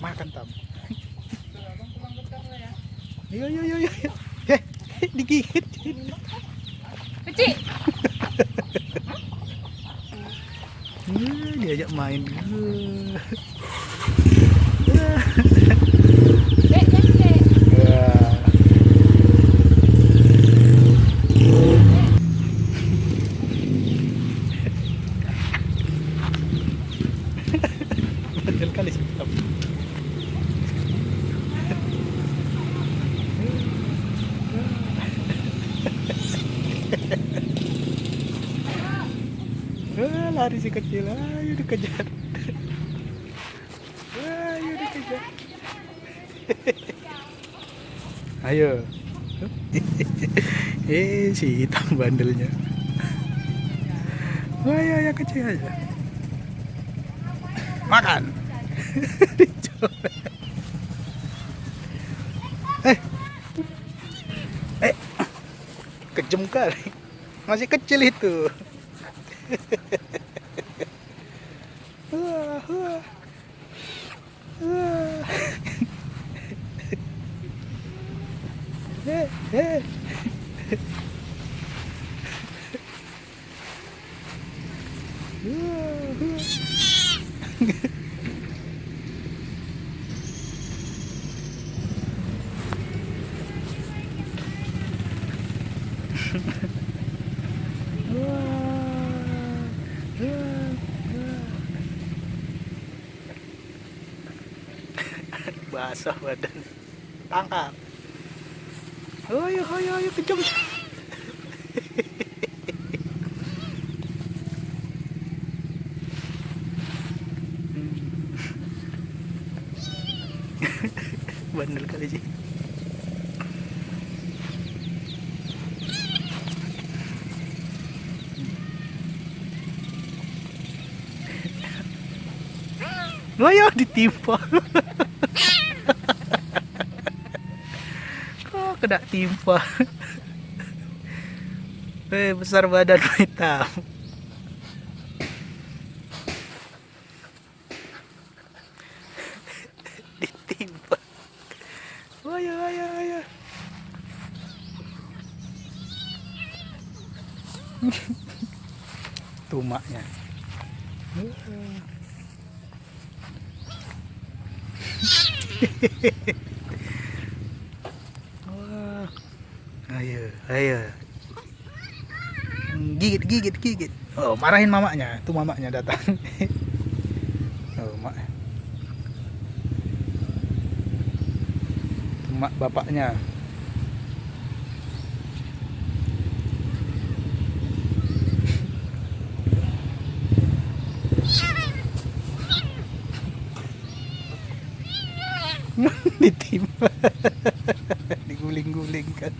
Makan tam. Yo yo yo yo. Eh, digigit. Kecil. Hmm, diajak main. Dek, dek, dek. Wah. Bandel kali sih. Tam. Ah, lari si kecil, ayo dikejar. Ayo dikejar. Ayo. eh, si hitam bandelnya. Wah, ya, ya kecil aja. Makan. Eh. Eh. Kejem kali. Masih kecil itu. basah badan. Tangkap ayo ayo ayo kejam bandel kali sih Ayo ditimpa. Kena timpa? Eh besar badan hitam. Ditimpa. Ayo ayo ayo. Tumaknya. Wah. Ayo, ayo. Gigit, gigit, gigit. Oh, marahin mamanya. Tuh mamanya datang. oh, mak. Tuh mak bapaknya. Ditimpa. diguling-gulingkan